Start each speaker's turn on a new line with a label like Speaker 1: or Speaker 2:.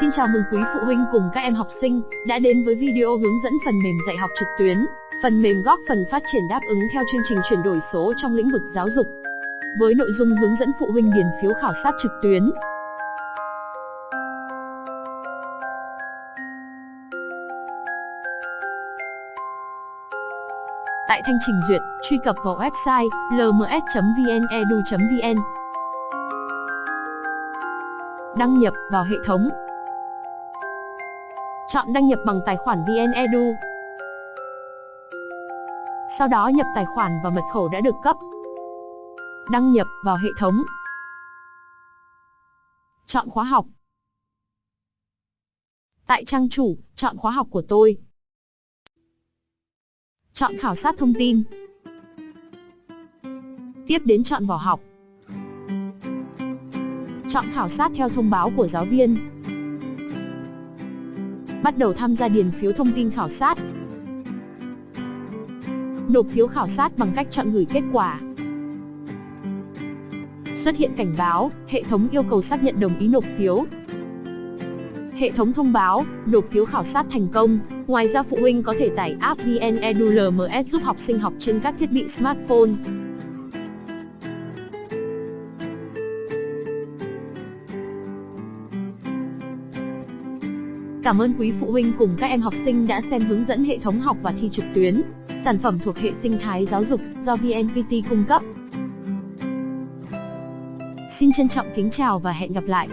Speaker 1: Xin chào mừng quý phụ huynh cùng các em học sinh đã đến với video hướng dẫn phần mềm dạy học trực tuyến. Phần mềm góp phần phát triển đáp ứng theo chương trình chuyển đổi số trong lĩnh vực giáo dục. Với nội dung hướng dẫn phụ huynh điền phiếu khảo sát trực tuyến. Tại thanh trình duyệt, truy cập vào website lms.vnedu.vn. Đăng nhập vào hệ thống. Chọn đăng nhập bằng tài khoản VnEdu. Sau đó nhập tài khoản và mật khẩu đã được cấp. Đăng nhập vào hệ thống. Chọn khóa học. Tại trang chủ, chọn khóa học của tôi. Chọn khảo sát thông tin. Tiếp đến chọn vào học. Chọn khảo sát theo thông báo của giáo viên. Bắt đầu tham gia điền phiếu thông tin khảo sát. Nộp phiếu khảo sát bằng cách chọn gửi kết quả. Xuất hiện cảnh báo, hệ thống yêu cầu xác nhận đồng ý nộp phiếu. Hệ thống thông báo, nộp phiếu khảo sát thành công. Ngoài ra phụ huynh có thể tải app VnEdu LMS giúp học sinh học trên các thiết bị smartphone. Cảm ơn quý phụ huynh cùng các em học sinh đã xem hướng dẫn hệ thống học và thi trực tuyến, sản phẩm thuộc hệ sinh thái giáo dục do VNPT cung cấp. Xin trân trọng kính chào và hẹn gặp lại.